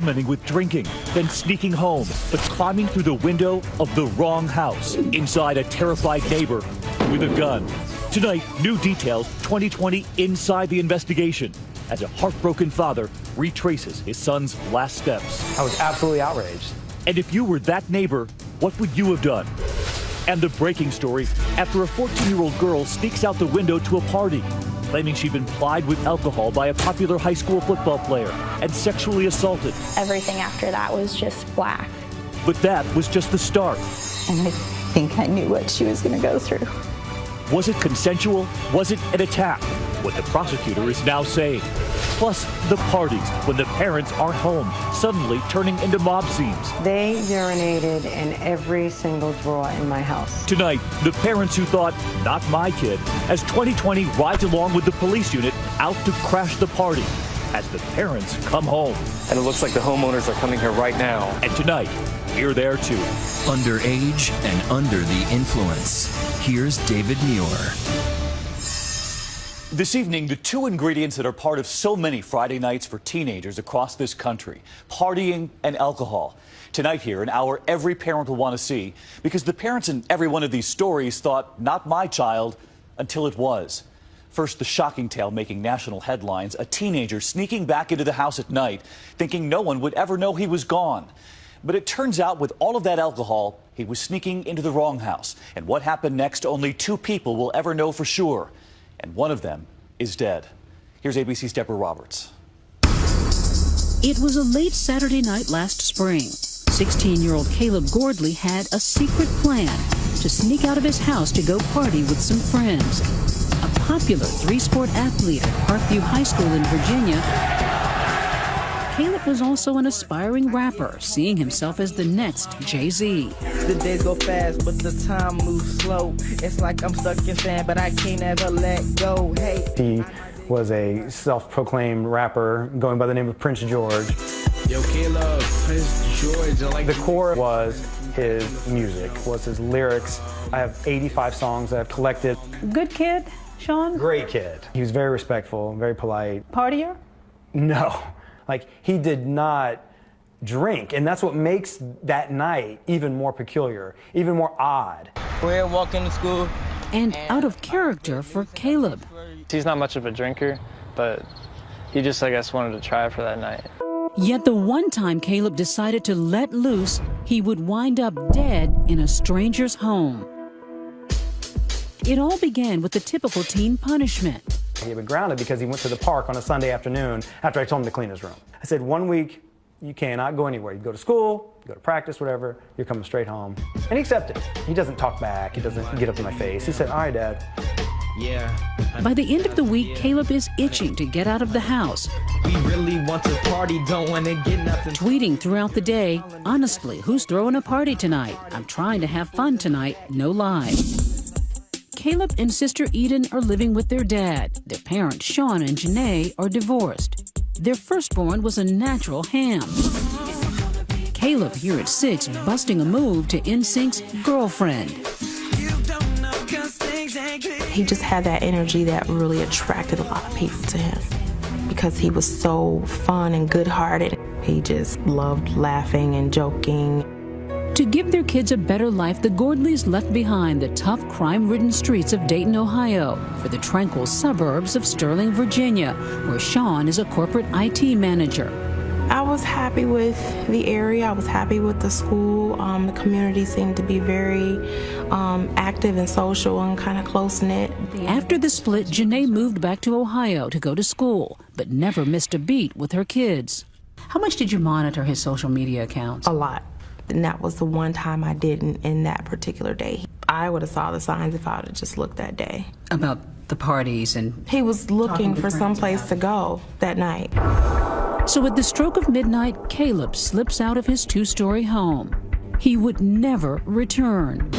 with drinking, then sneaking home, but climbing through the window of the wrong house, inside a terrified neighbor with a gun. Tonight, new details 2020 inside the investigation as a heartbroken father retraces his son's last steps. I was absolutely outraged. And if you were that neighbor, what would you have done? And the breaking story after a 14 year old girl sneaks out the window to a party, claiming she'd been plied with alcohol by a popular high school football player and sexually assaulted. Everything after that was just black. But that was just the start. And I think I knew what she was going to go through. Was it consensual? Was it an attack? What the prosecutor is now saying. Plus, the parties when the parents aren't home, suddenly turning into mob scenes. They urinated in every single drawer in my house. Tonight, the parents who thought, not my kid, as 2020 rides along with the police unit out to crash the party as the parents come home. And it looks like the homeowners are coming here right now. And tonight, we're there too. Underage and under the influence. Here's David Muir. This evening, the two ingredients that are part of so many Friday nights for teenagers across this country partying and alcohol. Tonight, here, an hour every parent will want to see because the parents in every one of these stories thought, not my child, until it was. First, the shocking tale making national headlines a teenager sneaking back into the house at night, thinking no one would ever know he was gone. But it turns out, with all of that alcohol, he was sneaking into the wrong house. And what happened next, only two people will ever know for sure. And one of them is dead. Here's ABC's Deborah Roberts. It was a late Saturday night last spring. 16 year old Caleb Gordley had a secret plan to sneak out of his house to go party with some friends. A popular three sport athlete at Parkview High School in Virginia, Caleb was also an aspiring rapper, seeing himself as the next Jay Z. The days go fast, but the time moves slow. It's like I'm stuck in sand, but I can't ever let go. Hey. He was a self-proclaimed rapper going by the name of Prince George. Yo, Caleb, Prince George. I like the core was his music, was his lyrics. I have 85 songs that I've collected. Good kid, Sean? Great kid. He was very respectful, very polite. Partier? No. Like, he did not drink, and that's what makes that night even more peculiar, even more odd. We're walking to school. And out of character for Caleb. He's not much of a drinker, but he just, I guess, wanted to try it for that night. Yet the one time Caleb decided to let loose, he would wind up dead in a stranger's home. It all began with the typical teen punishment. He had been grounded because he went to the park on a Sunday afternoon after I told him to clean his room. I said, one week, you cannot go anywhere. You go to school, you go to practice, whatever, you're coming straight home. And he accepted. He doesn't talk back, he doesn't get up in my face. He said, all right, Dad. Yeah. By the end of the week, Caleb is itching to get out of the house. We really want to party, don't want to get nothing. Tweeting throughout the day, honestly, who's throwing a party tonight? I'm trying to have fun tonight, no lie. Caleb and sister Eden are living with their dad. Their parents, Sean and Janae, are divorced. Their firstborn was a natural ham. Caleb, here at six, busting a move to NSYNC's girlfriend. He just had that energy that really attracted a lot of people to him because he was so fun and good hearted. He just loved laughing and joking. To give their kids a better life, the Gordleys left behind the tough, crime ridden streets of Dayton, Ohio, for the tranquil suburbs of Sterling, Virginia, where Sean is a corporate IT manager. I was happy with the area. I was happy with the school. Um, the community seemed to be very um, active and social and kind of close knit. After the split, Janae moved back to Ohio to go to school, but never missed a beat with her kids. How much did you monitor his social media accounts? A lot. And that was the one time I didn't in that particular day. I would have saw the signs if I would have just looked that day. About the parties and he was looking for some place to go that night. So at the stroke of midnight, Caleb slips out of his two-story home. He would never return.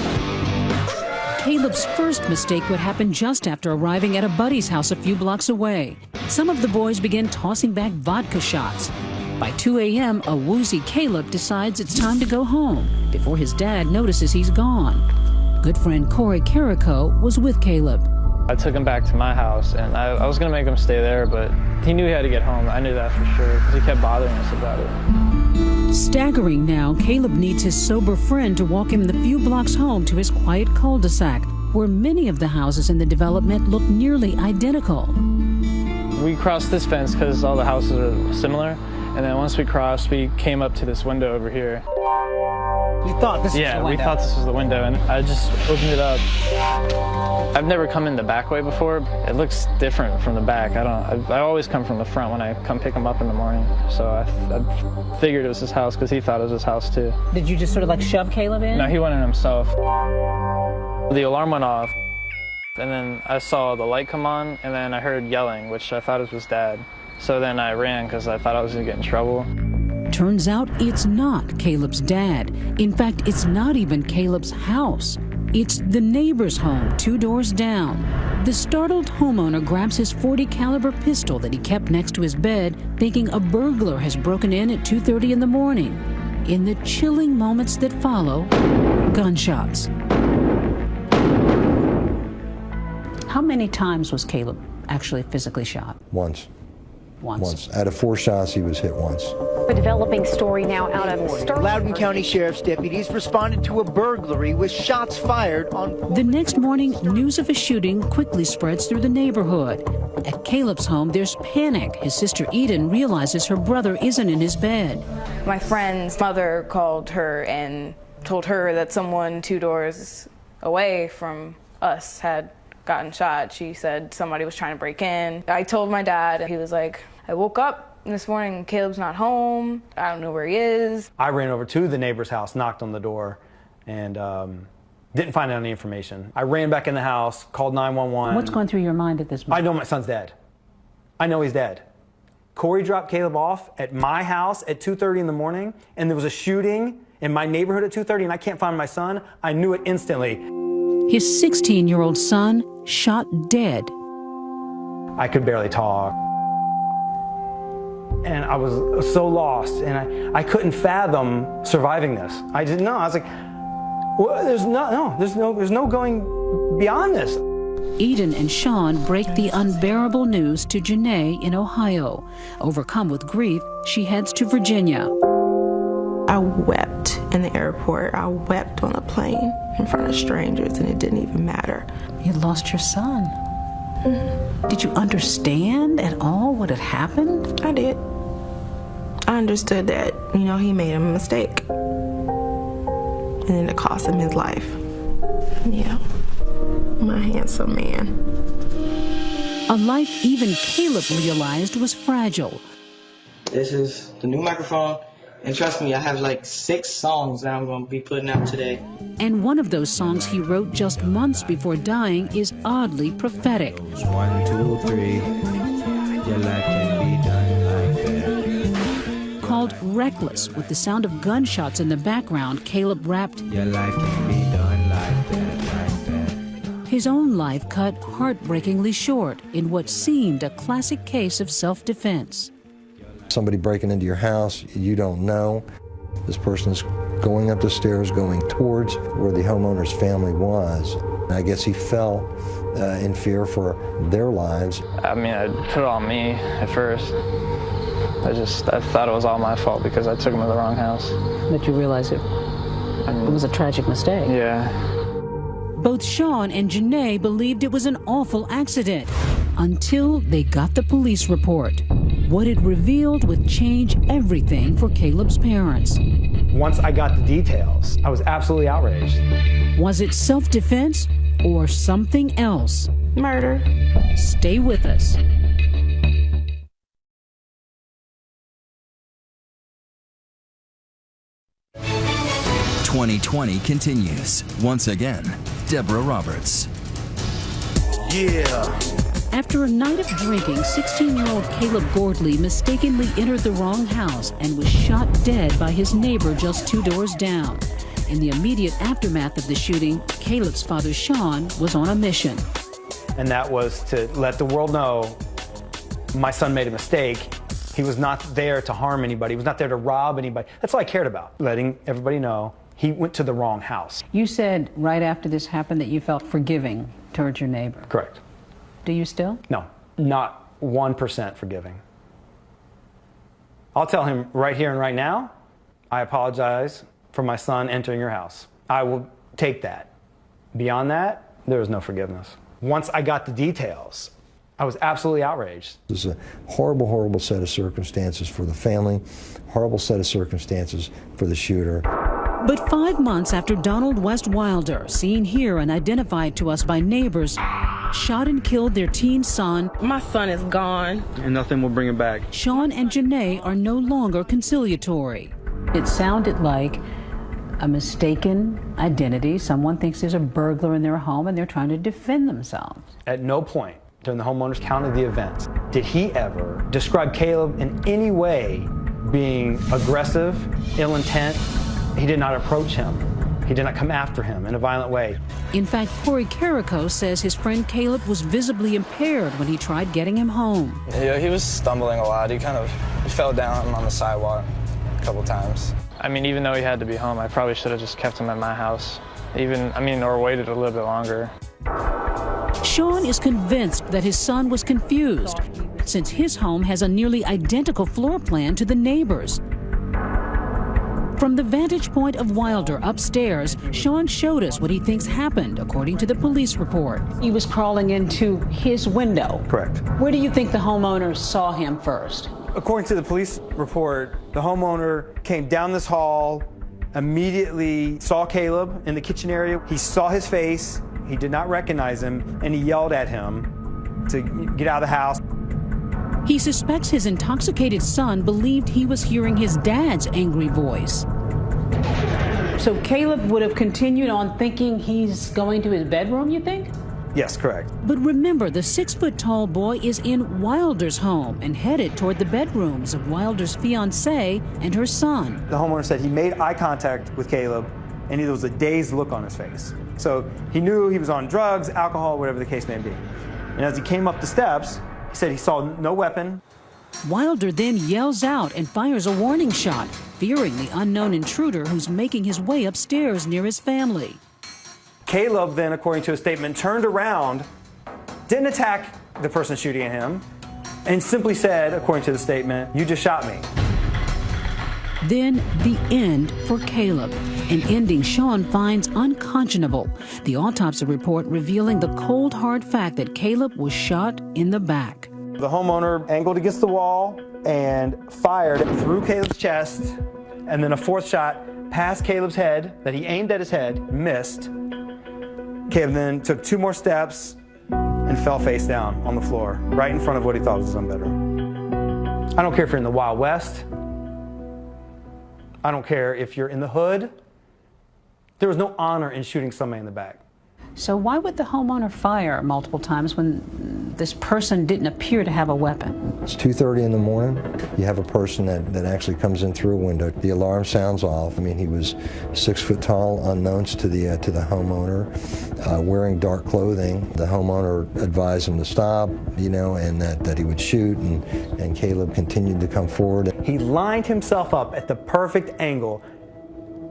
Caleb's first mistake would happen just after arriving at a buddy's house a few blocks away. Some of the boys begin tossing back vodka shots. By 2 a.m., a woozy Caleb decides it's time to go home before his dad notices he's gone. Good friend Corey Carrico was with Caleb. I took him back to my house, and I, I was going to make him stay there, but he knew he had to get home. I knew that for sure, because he kept bothering us about it. Staggering now, Caleb needs his sober friend to walk him the few blocks home to his quiet cul-de-sac, where many of the houses in the development look nearly identical. We crossed this fence because all the houses are similar, and then once we crossed, we came up to this window over here. You thought this yeah, was the window? we thought this was the window, and I just opened it up. I've never come in the back way before. It looks different from the back. I don't. I, I always come from the front when I come pick him up in the morning. So I, I figured it was his house because he thought it was his house too. Did you just sort of like shove Caleb in? No, he went in himself. The alarm went off, and then I saw the light come on, and then I heard yelling, which I thought was dad. So then I ran because I thought I was gonna get in trouble. Turns out it's not Caleb's dad. In fact, it's not even Caleb's house. It's the neighbor's home, two doors down. The startled homeowner grabs his 40 caliber pistol that he kept next to his bed, thinking a burglar has broken in at 2:30 in the morning. In the chilling moments that follow, gunshots. How many times was Caleb actually physically shot? Once. Once. Once. Out of four shots, he was hit once. A developing story now out of Sterling. Loudoun County Sheriff's deputies responded to a burglary with shots fired on. The next morning, news of a shooting quickly spreads through the neighborhood. At Caleb's home, there's panic. His sister Eden realizes her brother isn't in his bed. My friend's mother called her and told her that someone two doors away from us had gotten shot. She said somebody was trying to break in. I told my dad, he was like, I woke up this morning, Caleb's not home. I don't know where he is. I ran over to the neighbor's house, knocked on the door, and um, didn't find out any information. I ran back in the house, called 911. What's going through your mind at this moment? I know my son's dead. I know he's dead. Corey dropped Caleb off at my house at 2.30 in the morning, and there was a shooting in my neighborhood at 2.30, and I can't find my son. I knew it instantly. His 16-year-old son shot dead. I could barely talk. And I was so lost, and I, I couldn't fathom surviving this. I didn't know. I was like, well, there's no, no, there's no, there's no going beyond this. Eden and Sean break the unbearable news to Janae in Ohio. Overcome with grief, she heads to Virginia. I wept in the airport. I wept on a plane in front of strangers, and it didn't even matter. You lost your son. Did you understand at all what had happened? I did. I understood that, you know, he made a mistake. And then it cost him his life. Yeah. My handsome man. A life even Caleb realized was fragile. This is the new microphone. And trust me, I have like six songs that I'm going to be putting out today. And one of those songs he wrote just months before dying is oddly prophetic. One, two, three. Your life can be done like that. Called Reckless, with the sound of gunshots in the background, Caleb rapped, Your life can be done like that, like that. His own life cut heartbreakingly short in what seemed a classic case of self defense. Somebody breaking into your house, you don't know. This person is going up the stairs, going towards where the homeowner's family was. And I guess he fell uh, in fear for their lives. I mean, I put it on me at first. I just I thought it was all my fault because I took him to the wrong house. That you realize it, it was a tragic mistake. Yeah. Both Sean and Janae believed it was an awful accident until they got the police report. What it revealed would change everything for Caleb's parents. Once I got the details, I was absolutely outraged. Was it self defense or something else? Murder. Stay with us. Twenty twenty continues. Once again, Deborah Roberts. Yeah. After a night of drinking, 16 year old Caleb Gordley mistakenly entered the wrong house and was shot dead by his neighbor just two doors down. In the immediate aftermath of the shooting, Caleb's father, Sean, was on a mission. And that was to let the world know my son made a mistake. He was not there to harm anybody, he was not there to rob anybody. That's all I cared about, letting everybody know he went to the wrong house. You said right after this happened that you felt forgiving towards your neighbor. Correct. Do you still? No, not 1% forgiving. I'll tell him right here and right now, I apologize for my son entering your house. I will take that. Beyond that, there is no forgiveness. Once I got the details, I was absolutely outraged. This is a horrible, horrible set of circumstances for the family, horrible set of circumstances for the shooter. But five months after Donald West Wilder, seen here and identified to us by neighbors, shot and killed their teen son, My son is gone. And nothing will bring him back. Sean and Janae are no longer conciliatory. It sounded like a mistaken identity. Someone thinks there's a burglar in their home and they're trying to defend themselves. At no point during the homeowner's count of the events did he ever describe Caleb in any way being aggressive, ill intent. He did not approach him. He did not come after him in a violent way. In fact, Corey Carrico says his friend Caleb was visibly impaired when he tried getting him home. Yeah, he was stumbling a lot. He kind of fell down on the sidewalk a couple times. I mean, even though he had to be home, I probably should have just kept him at my house. Even, I mean, or waited a little bit longer. Sean is convinced that his son was confused since his home has a nearly identical floor plan to the neighbor's. From the vantage point of Wilder upstairs, Sean showed us what he thinks happened, according to the police report. He was crawling into his window. Correct. Where do you think the homeowner saw him first? According to the police report, the homeowner came down this hall, immediately saw Caleb in the kitchen area. He saw his face, he did not recognize him, and he yelled at him to get out of the house. He suspects his intoxicated son believed he was hearing his dad's angry voice. So Caleb would have continued on thinking he's going to his bedroom, you think? Yes, correct. But remember, the six foot tall boy is in Wilder's home and headed toward the bedrooms of Wilder's fiancee and her son. The homeowner said he made eye contact with Caleb and there was a dazed look on his face. So he knew he was on drugs, alcohol, whatever the case may be. And as he came up the steps, he said he saw no weapon. Wilder then yells out and fires a warning shot, fearing the unknown intruder who's making his way upstairs near his family. Caleb then, according to a statement, turned around, didn't attack the person shooting at him, and simply said, according to the statement, You just shot me. Then the end for Caleb, an ending Sean finds unconscionable. The autopsy report revealing the cold hard fact that Caleb was shot in the back. The homeowner angled against the wall and fired through Caleb's chest, and then a fourth shot past Caleb's head that he aimed at his head, missed. Caleb then took two more steps and fell face down on the floor, right in front of what he thought was his own bedroom. I don't care if you're in the Wild West. I don't care if you're in the hood. There was no honor in shooting somebody in the back. So why would the homeowner fire multiple times when this person didn't appear to have a weapon? It's 2.30 in the morning. You have a person that, that actually comes in through a window. The alarm sounds off. I mean, he was six foot tall, unknowns to the, uh, to the homeowner, uh, wearing dark clothing. The homeowner advised him to stop, you know, and that, that he would shoot, and, and Caleb continued to come forward. He lined himself up at the perfect angle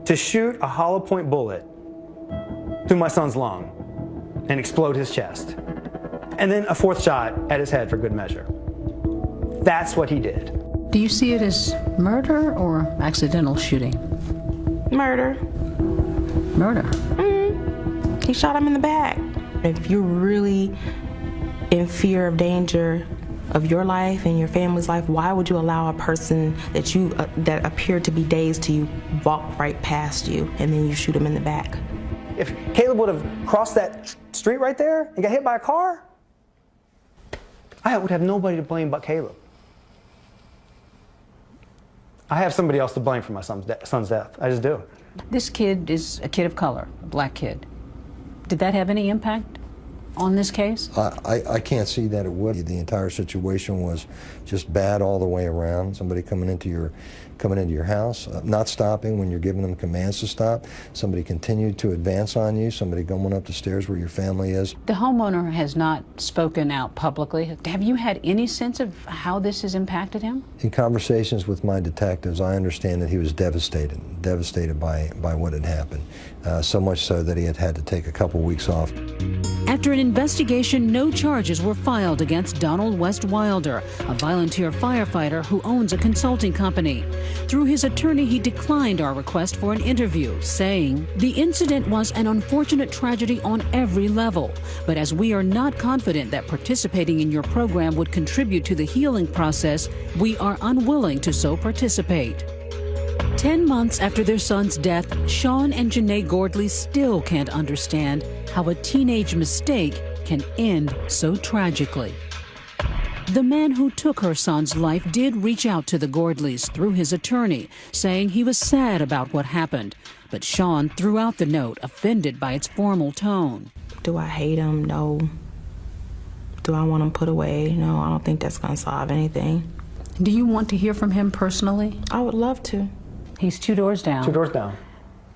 to shoot a hollow point bullet through my son's lung and explode his chest. And then a fourth shot at his head for good measure. That's what he did. Do you see it as murder or accidental shooting? Murder. Murder. Mm. He shot him in the back. If you're really in fear of danger of your life and your family's life, why would you allow a person that you uh, that appeared to be dazed to you walk right past you and then you shoot him in the back? If Caleb would have crossed that street right there and got hit by a car, I would have nobody to blame but Caleb. I have somebody else to blame for my son's, de- son's death. I just do. This kid is a kid of color, a black kid. Did that have any impact on this case? I, I, I can't see that it would. The entire situation was just bad all the way around. Somebody coming into your coming into your house, uh, not stopping when you're giving them commands to stop. Somebody continued to advance on you. Somebody going up the stairs where your family is. The homeowner has not spoken out publicly. Have you had any sense of how this has impacted him? In conversations with my detectives, I understand that he was devastated, devastated by, by what had happened. Uh, so much so that he had had to take a couple weeks off. After an investigation, no charges were filed against Donald West Wilder, a volunteer firefighter who owns a consulting company. Through his attorney, he declined our request for an interview, saying, The incident was an unfortunate tragedy on every level, but as we are not confident that participating in your program would contribute to the healing process, we are unwilling to so participate. Ten months after their son's death, Sean and Janae Gordley still can't understand how a teenage mistake can end so tragically. The man who took her son's life did reach out to the Gordleys through his attorney, saying he was sad about what happened. But Sean threw out the note, offended by its formal tone. Do I hate him? No. Do I want him put away? No, I don't think that's going to solve anything. Do you want to hear from him personally? I would love to. He's two doors down. Two doors down.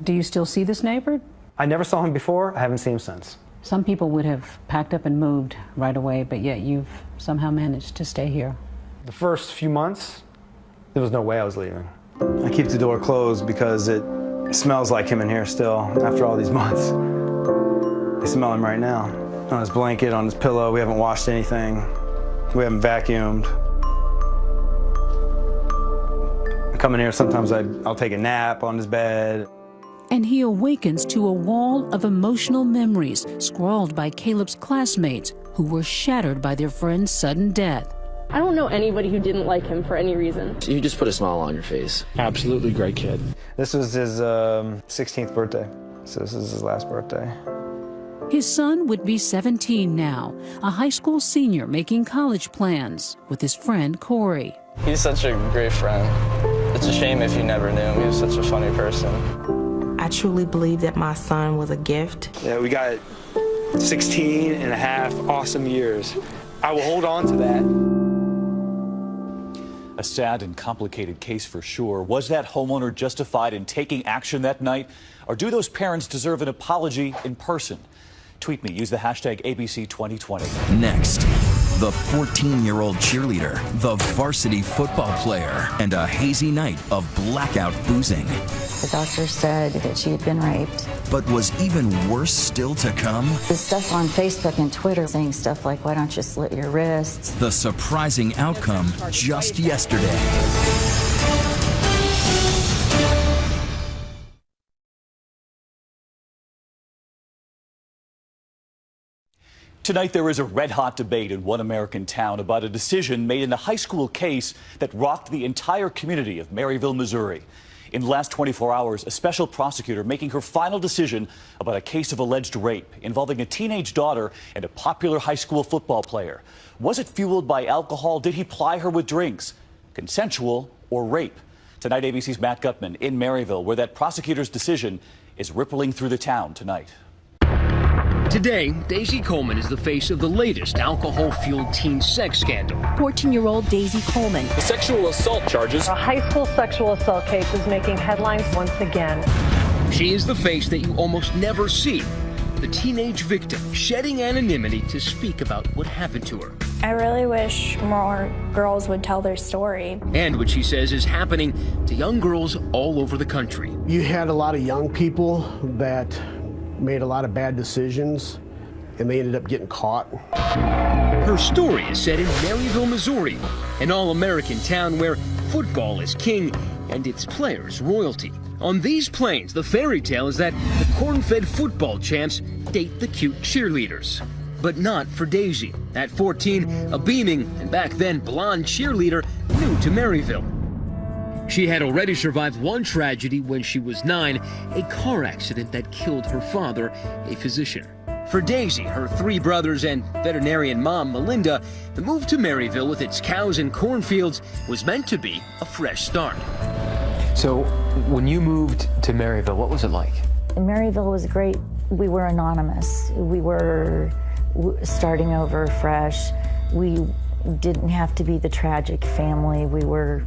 Do you still see this neighbor? I never saw him before. I haven't seen him since. Some people would have packed up and moved right away, but yet you've somehow managed to stay here. The first few months, there was no way I was leaving. I keep the door closed because it smells like him in here still after all these months. I smell him right now. On his blanket, on his pillow, we haven't washed anything. We haven't vacuumed. I come in here, sometimes I, I'll take a nap on his bed. And he awakens to a wall of emotional memories scrawled by Caleb's classmates who were shattered by their friend's sudden death. I don't know anybody who didn't like him for any reason. You just put a smile on your face. Absolutely great kid. This was his um, 16th birthday, so this is his last birthday. His son would be 17 now, a high school senior making college plans with his friend Corey. He's such a great friend. It's a shame if you never knew him. He was such a funny person. I truly believe that my son was a gift. Yeah, we got 16 and a half awesome years. I will hold on to that. A sad and complicated case for sure. Was that homeowner justified in taking action that night? Or do those parents deserve an apology in person? Tweet me. Use the hashtag ABC2020. Next, the 14 year old cheerleader, the varsity football player, and a hazy night of blackout boozing. The doctor said that she had been raped. But was even worse still to come? The stuff on Facebook and Twitter saying stuff like, why don't you slit your wrists? The surprising outcome just yesterday. Tonight, there is a red hot debate in one American town about a decision made in a high school case that rocked the entire community of Maryville, Missouri. In the last 24 hours, a special prosecutor making her final decision about a case of alleged rape involving a teenage daughter and a popular high school football player. Was it fueled by alcohol? Did he ply her with drinks? Consensual or rape? Tonight, ABC's Matt Gutman in Maryville, where that prosecutor's decision is rippling through the town tonight. Today, Daisy Coleman is the face of the latest alcohol fueled teen sex scandal. 14 year old Daisy Coleman. The sexual assault charges. A high school sexual assault case is making headlines once again. She is the face that you almost never see. The teenage victim shedding anonymity to speak about what happened to her. I really wish more girls would tell their story. And what she says is happening to young girls all over the country. You had a lot of young people that made a lot of bad decisions and they ended up getting caught. Her story is set in Maryville, Missouri, an all American town where football is king and its players royalty. On these plains, the fairy tale is that the corn fed football champs date the cute cheerleaders. But not for Daisy. At 14, a beaming and back then blonde cheerleader new to Maryville. She had already survived one tragedy when she was nine, a car accident that killed her father, a physician. For Daisy, her three brothers, and veterinarian mom, Melinda, the move to Maryville with its cows and cornfields was meant to be a fresh start. So, when you moved to Maryville, what was it like? Maryville was great. We were anonymous. We were starting over fresh. We didn't have to be the tragic family. We were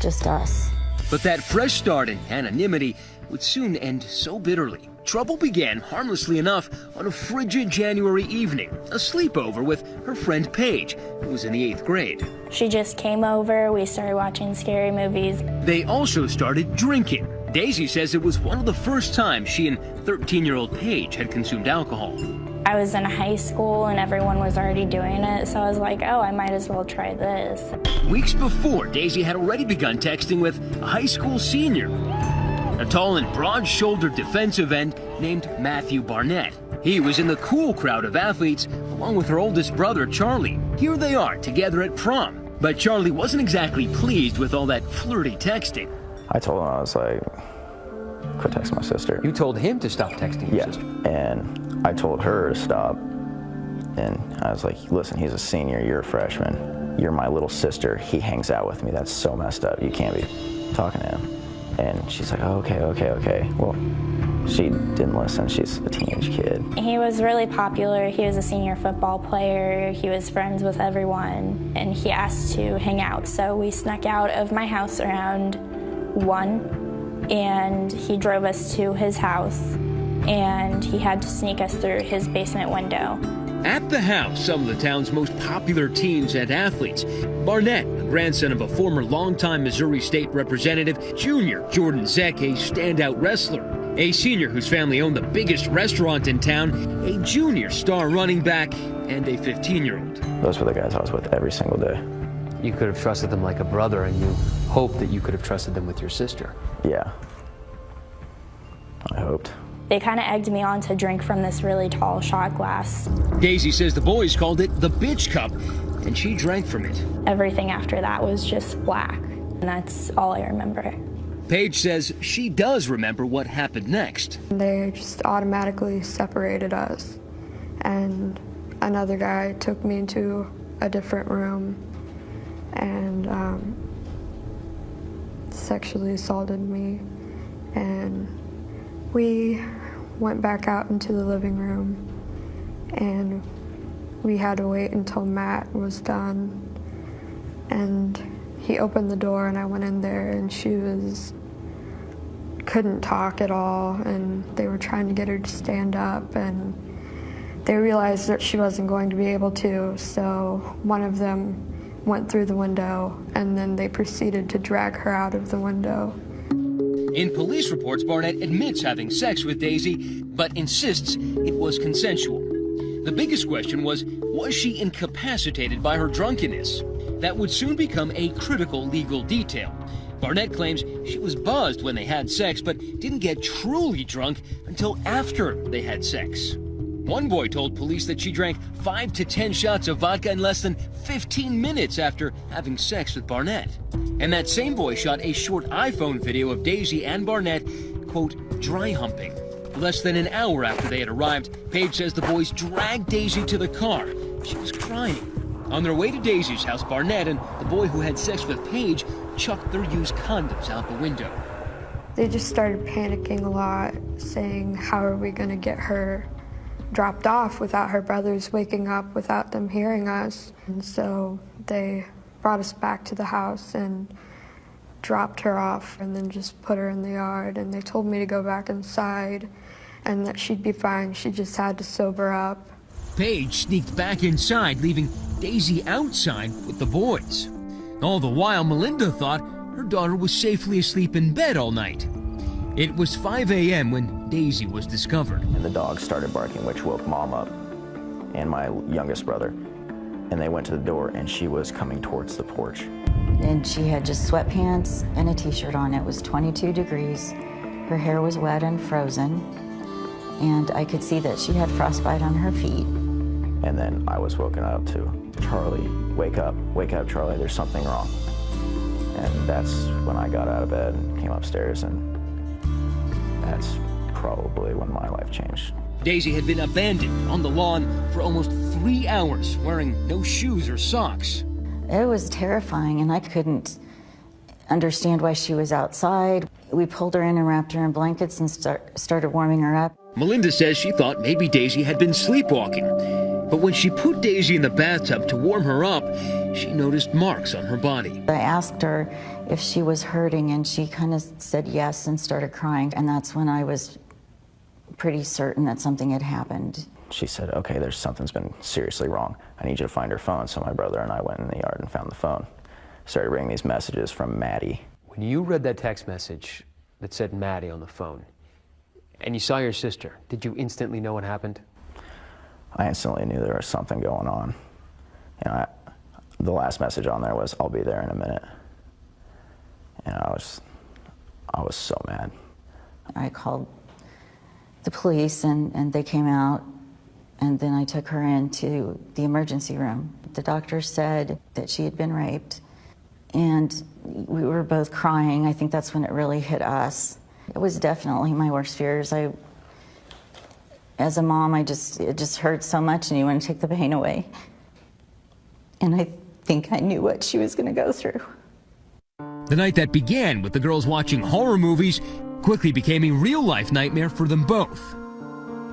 just us. But that fresh start and anonymity would soon end so bitterly. Trouble began, harmlessly enough, on a frigid January evening, a sleepover with her friend Paige, who was in the eighth grade. She just came over, we started watching scary movies. They also started drinking. Daisy says it was one of the first times she and 13 year old Paige had consumed alcohol. I was in high school and everyone was already doing it, so I was like, oh, I might as well try this. Weeks before, Daisy had already begun texting with a high school senior, a tall and broad-shouldered defensive end named Matthew Barnett. He was in the cool crowd of athletes along with her oldest brother, Charlie. Here they are together at prom. But Charlie wasn't exactly pleased with all that flirty texting. I told him, I was like, quit texting my sister. You told him to stop texting your yeah. sister? And I told her to stop. And I was like, listen, he's a senior, you're a freshman. You're my little sister. He hangs out with me. That's so messed up. You can't be talking to him. And she's like, okay, okay, okay. Well, she didn't listen. She's a teenage kid. He was really popular. He was a senior football player. He was friends with everyone, and he asked to hang out. So we snuck out of my house around 1, and he drove us to his house, and he had to sneak us through his basement window. At the house, some of the town's most popular teens and athletes. Barnett, the grandson of a former longtime Missouri State Representative, Junior Jordan Zech, a standout wrestler. A senior whose family owned the biggest restaurant in town, a junior star running back, and a 15-year-old. Those were the guys I was with every single day. You could have trusted them like a brother, and you hoped that you could have trusted them with your sister. Yeah. I hoped. They kind of egged me on to drink from this really tall shot glass. Daisy says the boys called it the bitch cup, and she drank from it. Everything after that was just black, and that's all I remember. Paige says she does remember what happened next. They just automatically separated us, and another guy took me into a different room and um, sexually assaulted me. And we went back out into the living room, and we had to wait until Matt was done. And he opened the door, and I went in there, and she was couldn't talk at all, and they were trying to get her to stand up, and they realized that she wasn't going to be able to, so one of them went through the window, and then they proceeded to drag her out of the window. In police reports, Barnett admits having sex with Daisy, but insists it was consensual. The biggest question was, was she incapacitated by her drunkenness? That would soon become a critical legal detail. Barnett claims she was buzzed when they had sex, but didn't get truly drunk until after they had sex. One boy told police that she drank 5 to 10 shots of vodka in less than 15 minutes after having sex with Barnett. And that same boy shot a short iPhone video of Daisy and Barnett, quote, dry humping. Less than an hour after they had arrived, Paige says the boys dragged Daisy to the car. She was crying. On their way to Daisy's house, Barnett and the boy who had sex with Paige chucked their used condoms out the window. They just started panicking a lot, saying, How are we going to get her dropped off without her brothers waking up without them hearing us? And so they brought us back to the house and dropped her off and then just put her in the yard. And they told me to go back inside and that she'd be fine. She just had to sober up. Paige sneaked back inside, leaving Daisy outside with the boys. All the while, Melinda thought her daughter was safely asleep in bed all night. It was 5 a.m. when Daisy was discovered. And the dog started barking, which woke mom up and my youngest brother. And they went to the door, and she was coming towards the porch. And she had just sweatpants and a t-shirt on. It was 22 degrees. Her hair was wet and frozen. And I could see that she had frostbite on her feet. And then I was woken up to Charlie, wake up, wake up, Charlie, there's something wrong. And that's when I got out of bed and came upstairs, and that's probably when my life changed. Daisy had been abandoned on the lawn for almost three hours, wearing no shoes or socks. It was terrifying, and I couldn't understand why she was outside. We pulled her in and wrapped her in blankets and start, started warming her up. Melinda says she thought maybe Daisy had been sleepwalking. But when she put Daisy in the bathtub to warm her up, she noticed marks on her body. I asked her if she was hurting, and she kind of said yes and started crying. And that's when I was pretty certain that something had happened. She said, okay, there's something's been seriously wrong. I need you to find her phone. So my brother and I went in the yard and found the phone. Started bringing these messages from Maddie. When you read that text message that said Maddie on the phone, and you saw your sister, did you instantly know what happened? I instantly knew there was something going on. You know, I, the last message on there was, I'll be there in a minute. And I was, I was so mad. I called the police and, and they came out and then I took her into the emergency room. The doctor said that she had been raped and we were both crying. I think that's when it really hit us. It was definitely my worst fears. I, as a mom, I just, it just hurt so much and you want to take the pain away. And I think I knew what she was going to go through. The night that began with the girls watching horror movies quickly became a real life nightmare for them both.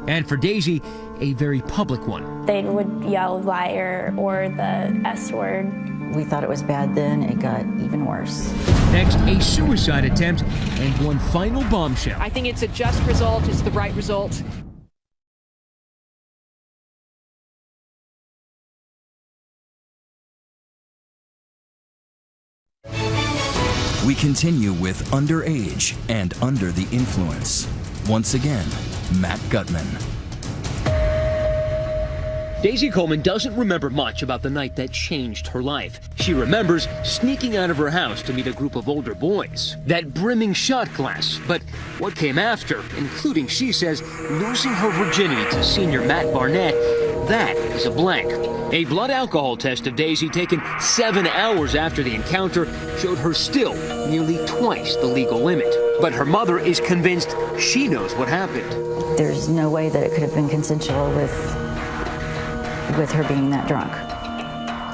And for Daisy, a very public one. They would yell liar or the S word. We thought it was bad then, it got even worse. Next, a suicide attempt and one final bombshell. I think it's a just result, it's the right result. Continue with Underage and Under the Influence. Once again, Matt Gutman. Daisy Coleman doesn't remember much about the night that changed her life. She remembers sneaking out of her house to meet a group of older boys, that brimming shot glass, But what came after, including, she says, losing her virginity to senior Matt Barnett, that is a blank. A blood alcohol test of Daisy taken seven hours after the encounter showed her still nearly twice the legal limit. But her mother is convinced she knows what happened. There's no way that it could have been consensual with, with her being that drunk.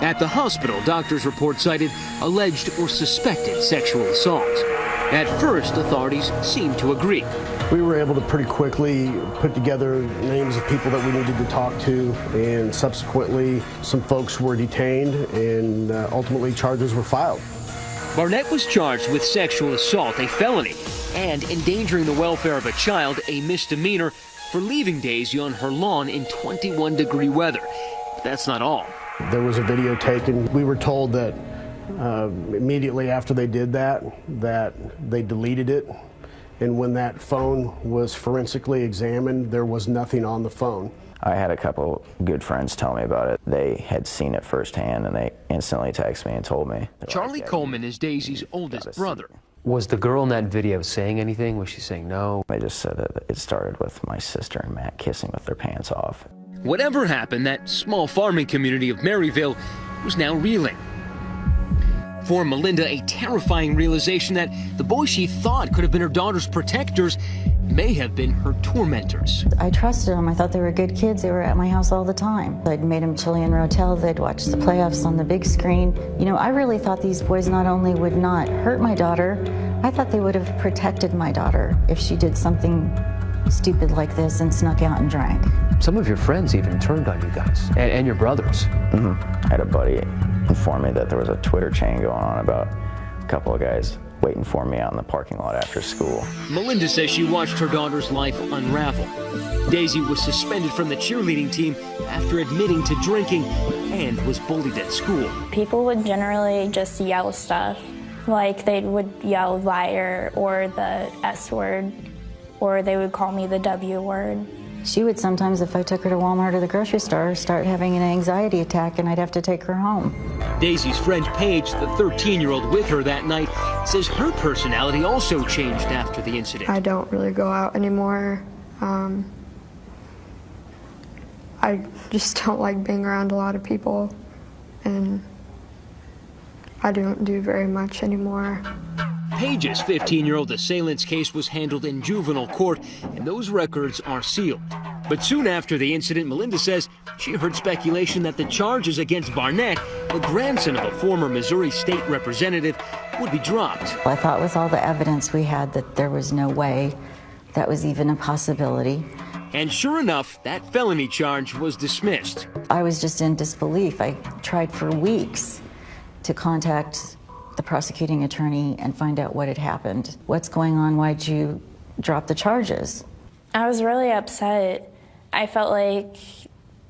At the hospital, doctors' report cited alleged or suspected sexual assault. At first, authorities seemed to agree. We were able to pretty quickly put together names of people that we needed to talk to, and subsequently, some folks were detained, and uh, ultimately, charges were filed. Barnett was charged with sexual assault, a felony, and endangering the welfare of a child, a misdemeanor, for leaving Daisy on her lawn in 21 degree weather. But that's not all. There was a video taken. We were told that uh, immediately after they did that, that they deleted it. And when that phone was forensically examined, there was nothing on the phone. I had a couple good friends tell me about it. They had seen it firsthand and they instantly texted me and told me. Charlie Coleman is Daisy's oldest brother. Was the girl in that video saying anything? Was she saying no? I just said that it started with my sister and Matt kissing with their pants off. Whatever happened, that small farming community of Maryville was now reeling. For Melinda, a terrifying realization that the boys she thought could have been her daughter's protectors may have been her tormentors. I trusted them. I thought they were good kids. They were at my house all the time. I'd made them Chilean Rotel. They'd watch the playoffs on the big screen. You know, I really thought these boys not only would not hurt my daughter, I thought they would have protected my daughter if she did something stupid like this and snuck out and drank. Some of your friends even turned on you guys and, and your brothers. Mm-hmm. I had a buddy inform me that there was a Twitter chain going on about a couple of guys waiting for me out in the parking lot after school. Melinda says she watched her daughter's life unravel. Daisy was suspended from the cheerleading team after admitting to drinking and was bullied at school. People would generally just yell stuff, like they would yell liar or the S word, or they would call me the W word. She would sometimes, if I took her to Walmart or the grocery store, start having an anxiety attack and I'd have to take her home. Daisy's friend Paige, the 13-year-old with her that night, says her personality also changed after the incident. I don't really go out anymore. Um, I just don't like being around a lot of people and I don't do very much anymore. Paige's 15-year-old assailant's case was handled in juvenile court, and those records are sealed. But soon after the incident, Melinda says she heard speculation that the charges against Barnett, the grandson of a former Missouri state representative, would be dropped. I thought with all the evidence we had that there was no way that was even a possibility. And sure enough, that felony charge was dismissed. I was just in disbelief. I tried for weeks to contact the prosecuting attorney and find out what had happened. What's going on? Why'd you drop the charges? I was really upset. I felt like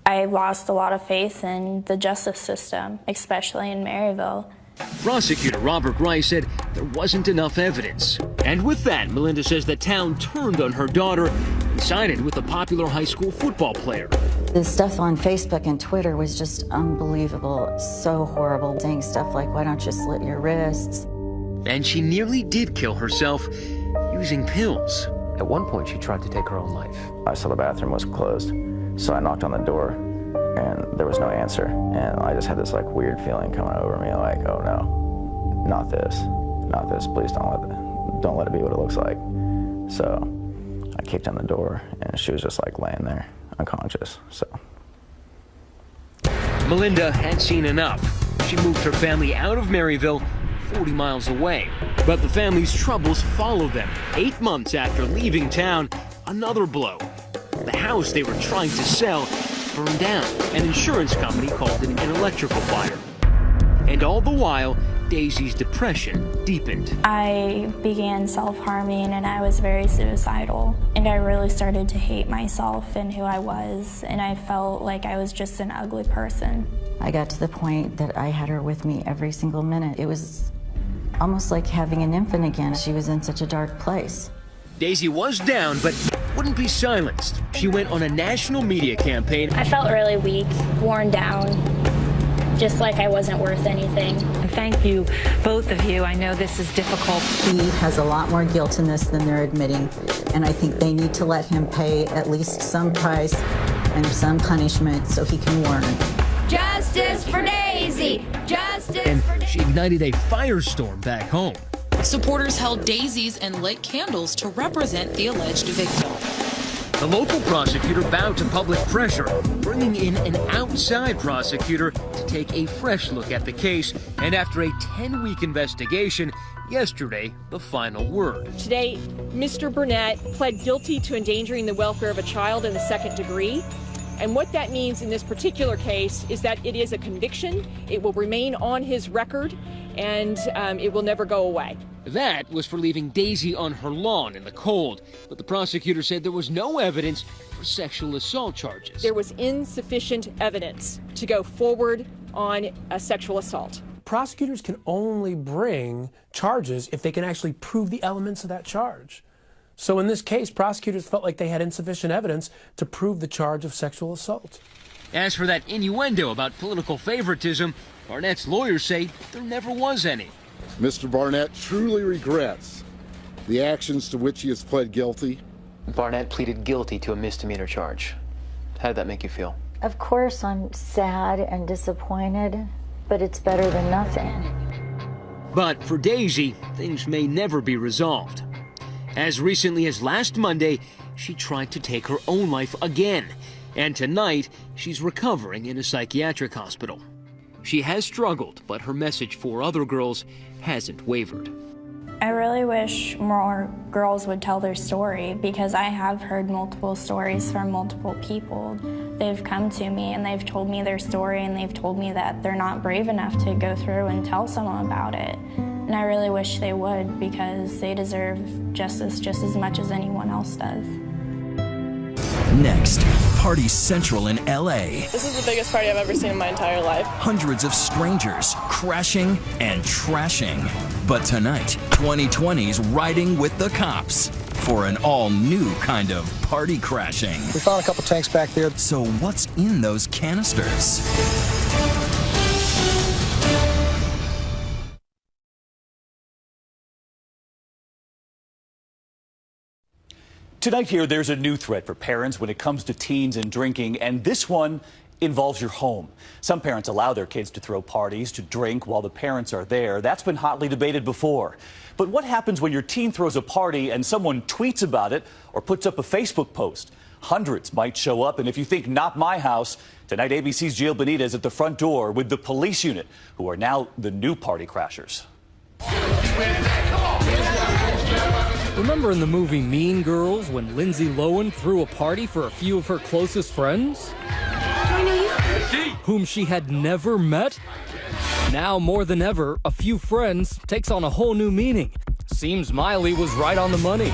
I lost a lot of faith in the justice system, especially in Maryville. Prosecutor Robert Rice said there wasn't enough evidence. And with that, Melinda says the town turned on her daughter and sided with the popular high school football player. The stuff on Facebook and Twitter was just unbelievable, so horrible, saying stuff like, why don't you slit your wrists? And she nearly did kill herself using pills. At one point, she tried to take her own life. I saw the bathroom was closed, so I knocked on the door, and there was no answer. And I just had this like weird feeling coming over me, like, oh no, not this, not this. Please don't let it, don't let it be what it looks like. So I kicked on the door, and she was just like laying there, unconscious. So. Melinda had seen enough. She moved her family out of Maryville 40 miles away. But the family's troubles followed them. Eight months after leaving town, another blow. The house they were trying to sell burned down. An insurance company called it an electrical fire. And all the while, Daisy's depression deepened. I began self-harming and I was very suicidal. And I really started to hate myself and who I was. And I felt like I was just an ugly person. I got to the point that I had her with me every single minute. It was almost like having an infant again. She was in such a dark place. Daisy was down, but wouldn't be silenced. She went on a national media campaign. I felt really weak, worn down, just like I wasn't worth anything. Thank you, both of you. I know this is difficult. He has a lot more guilt in this than they're admitting, and I think they need to let him pay at least some price and some punishment so he can learn. Justice for Daisy! Justice and for she ignited a firestorm back home. Supporters held daisies and lit candles to represent the alleged victim. The local prosecutor bowed to public pressure, bringing in an outside prosecutor to take a fresh look at the case. And after a 10-week investigation, yesterday, the final word. Today, Mr. Barnett pled guilty to endangering the welfare of a child in the second degree. And what that means in this particular case is that it is a conviction. It will remain on his record and um, it will never go away. That was for leaving Daisy on her lawn in the cold, but the prosecutor said there was no evidence for sexual assault charges. There was insufficient evidence to go forward on a sexual assault. Prosecutors can only bring charges if they can actually prove the elements of that charge. So in this case, prosecutors felt like they had insufficient evidence to prove the charge of sexual assault. As for that innuendo about political favoritism, Barnett's lawyers say there never was any. Mr. Barnett truly regrets the actions to which he has pled guilty. Barnett pleaded guilty to a misdemeanor charge. How did that make you feel? Of course, I'm sad and disappointed, but it's better than nothing. But for Daisy, things may never be resolved. As recently as last Monday, she tried to take her own life again. And tonight, she's recovering in a psychiatric hospital. She has struggled, but her message for other girls hasn't wavered. I really wish more girls would tell their story because I have heard multiple stories from multiple people. They've come to me and they've told me their story and they've told me that they're not brave enough to go through and tell someone about it. And I really wish they would because they deserve justice just as much as anyone else does. Next, Party Central in LA. This is the biggest party I've ever seen in my entire life. Hundreds of strangers crashing and trashing. But tonight, 2020's riding with the cops for an all new kind of party crashing. We found a couple tanks back there. So, what's in those canisters? Tonight here, there's a new threat for parents when it comes to teens and drinking, and this one involves your home. Some parents allow their kids to throw parties, to drink while the parents are there. That's been hotly debated before. But what happens when your teen throws a party and someone tweets about it or puts up a Facebook post? Hundreds might show up, and if you think not my house, tonight ABC's Gio Benitez at the front door with the police unit, who are now the new party crashers. Remember in the movie Mean Girls when Lindsay Lohan threw a party for a few of her closest friends? Do I know you? Whom she had never met? Now more than ever, a few friends takes on a whole new meaning. Seems Miley was right on the money.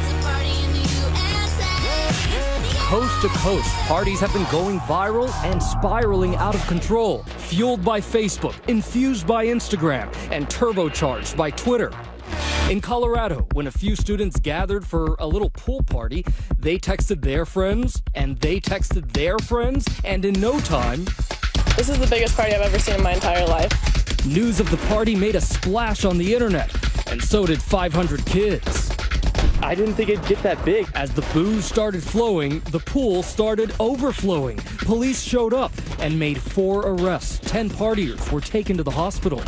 Coast to coast, parties have been going viral and spiraling out of control, fueled by Facebook, infused by Instagram, and turbocharged by Twitter. In Colorado, when a few students gathered for a little pool party, they texted their friends, and they texted their friends, and in no time, This is the biggest party I've ever seen in my entire life. news of the party made a splash on the internet, and so did 500 kids. I didn't think it'd get that big. As the booze started flowing, the pool started overflowing. Police showed up and made four arrests. Ten partiers were taken to the hospital.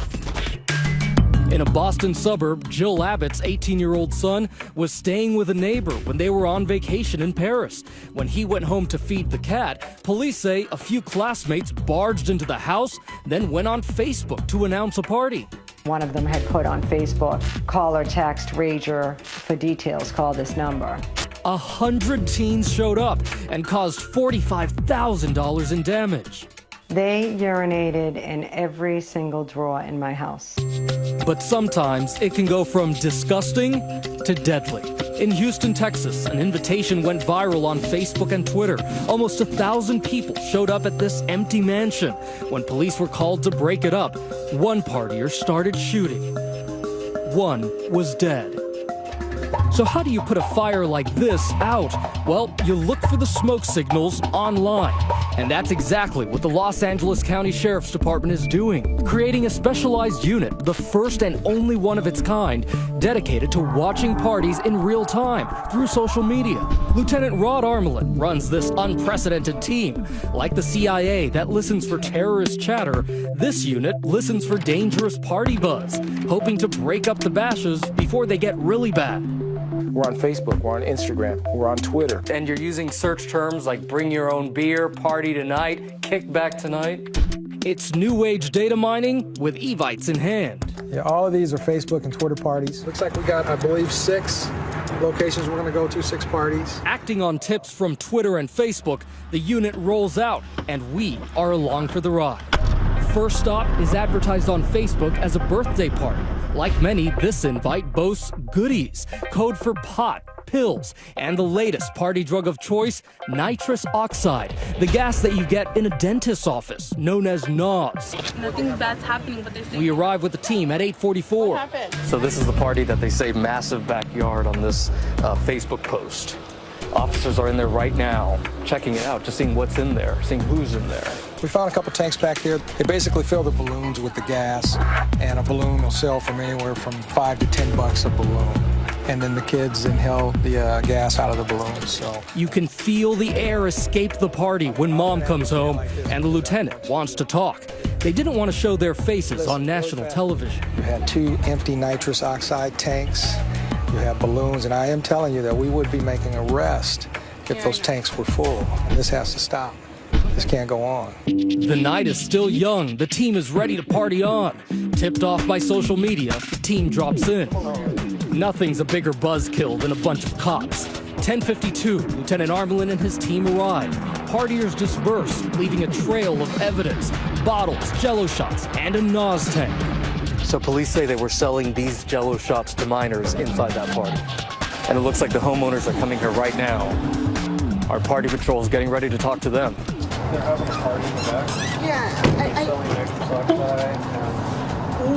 In a Boston suburb, Jill Abbott's 18 year old son was staying with a neighbor when they were on vacation in Paris. When he went home to feed the cat, police say a few classmates barged into the house, then went on Facebook to announce a party. One of them had put on Facebook, call or text Rager for details, call this number. A hundred teens showed up and caused $45,000 in damage. They urinated in every single drawer in my house. But sometimes it can go from disgusting to deadly. In Houston, Texas, an invitation went viral on Facebook and Twitter. Almost a thousand people showed up at this empty mansion. When police were called to break it up, one partier started shooting. One was dead. So how do you put a fire like this out? Well, you look for the smoke signals online. And that's exactly what the Los Angeles County Sheriff's Department is doing, creating a specialized unit, the first and only one of its kind, dedicated to watching parties in real time through social media. Lieutenant Rod Armelin runs this unprecedented team. Like the CIA that listens for terrorist chatter, this unit listens for dangerous party buzz, hoping to break up the bashes before they get really bad. We're on Facebook, we're on Instagram, we're on Twitter. And you're using search terms like bring your own beer, party tonight, kickback tonight. It's new age data mining with Evites in hand. Yeah, all of these are Facebook and Twitter parties. Looks like we got, I believe, six locations we're going to go to, six parties. Acting on tips from Twitter and Facebook, the unit rolls out, and we are along for the ride. First Stop is advertised on Facebook as a birthday party. Like many, this invite boasts goodies, code for pot, pills, and the latest party drug of choice, nitrous oxide, the gas that you get in a dentist's office, known as NOS. Nothing bad's happening, but they say. We arrive with the team at 844. So this is the party that they say massive backyard on this uh, Facebook post. Officers are in there right now, checking it out, just seeing what's in there, seeing who's in there. We found a couple tanks back there. They basically fill the balloons with the gas, and a balloon will sell from anywhere from five to ten bucks a balloon. And then the kids inhale the uh, gas out of the balloon. So You can feel the air escape the party when mom comes home and the lieutenant wants to talk. They didn't want to show their faces on national television. you had two empty nitrous oxide tanks. You have balloons, and I am telling you that we would be making a arrest if those tanks were full. And this has to stop. This can't go on. The night is still young. The team is ready to party on. Tipped off by social media, the team drops in. Nothing's a bigger buzzkill than a bunch of cops. 1052, Lieutenant Armelin and his team arrive. Partiers disperse, leaving a trail of evidence, bottles, jello shots, and a NOS tank. So police say they were selling these jello shots to minors inside that party. And it looks like the homeowners are coming here right now. Our party patrol is getting ready to talk to them. They're having a party in the back. Yeah,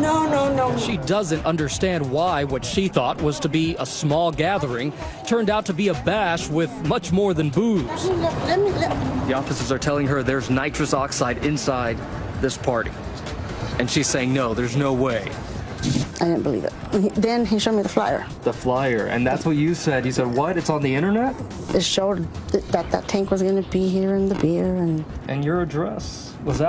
No, no, no. She doesn't understand why what she thought was to be a small gathering turned out to be a bash with much more than booze. Let me, let The officers are telling her there's nitrous oxide inside this party. And she's saying, no, there's no way. I didn't believe it. Then he showed me the flyer. The flyer. And that's what you said. You said, what? It's on the internet? It showed that that, that tank was going to be here in the beer and And your address was